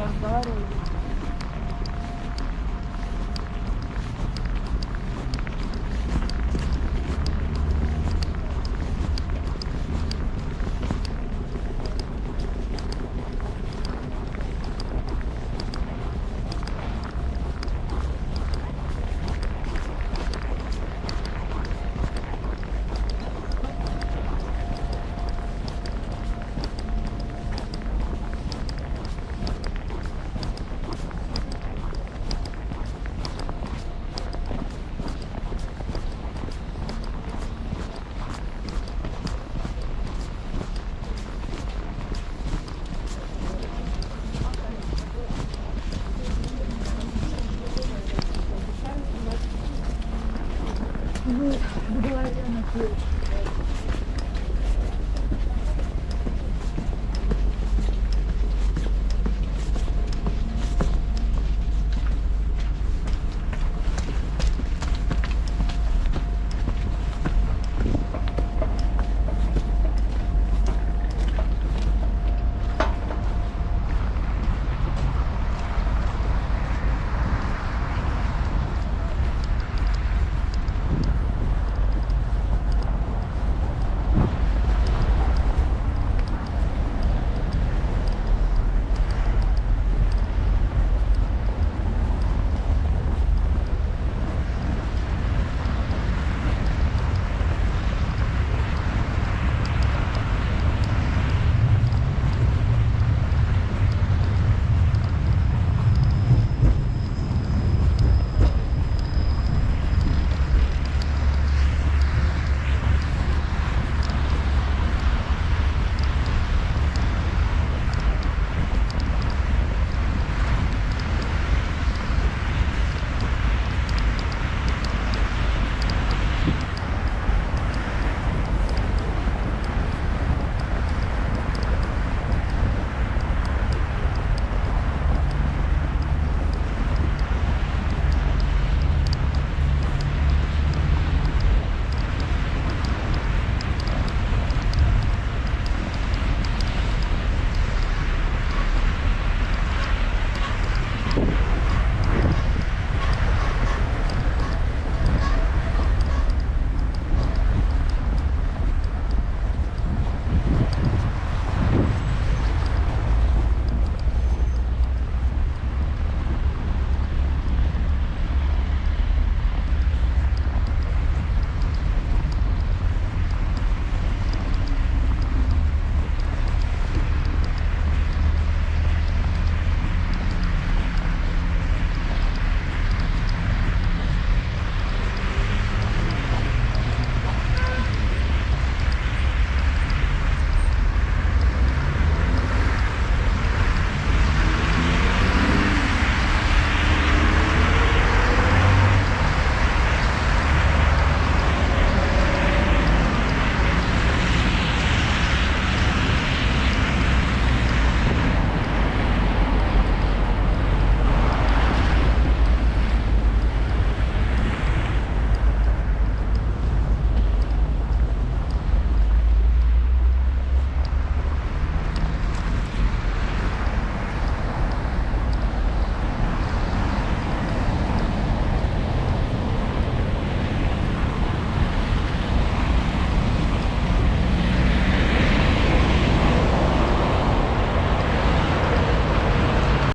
разговаривали. Ну,